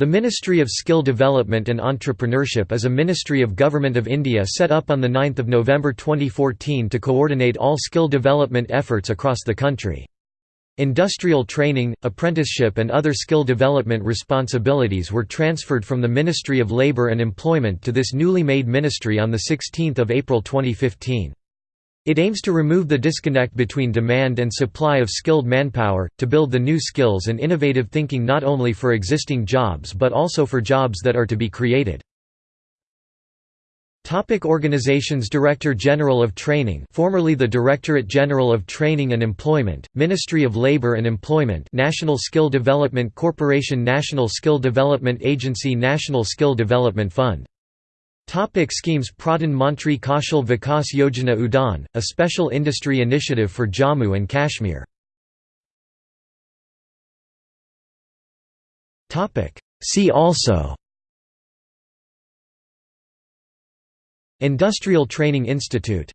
The Ministry of Skill Development and Entrepreneurship is a ministry of Government of India set up on 9 November 2014 to coordinate all skill development efforts across the country. Industrial training, apprenticeship and other skill development responsibilities were transferred from the Ministry of Labour and Employment to this newly made ministry on 16 April 2015. It aims to remove the disconnect between demand and supply of skilled manpower, to build the new skills and innovative thinking not only for existing jobs but also for jobs that are to be created. Topic Organizations Director General of Training formerly the Directorate General of Training and Employment, Ministry of Labour and Employment National Skill Development Corporation National Skill Development Agency National Skill Development Fund Topic schemes Pradhan Mantri Kaushal Vikas Yojana Udan, a special industry initiative for Jammu and Kashmir. See also Industrial Training Institute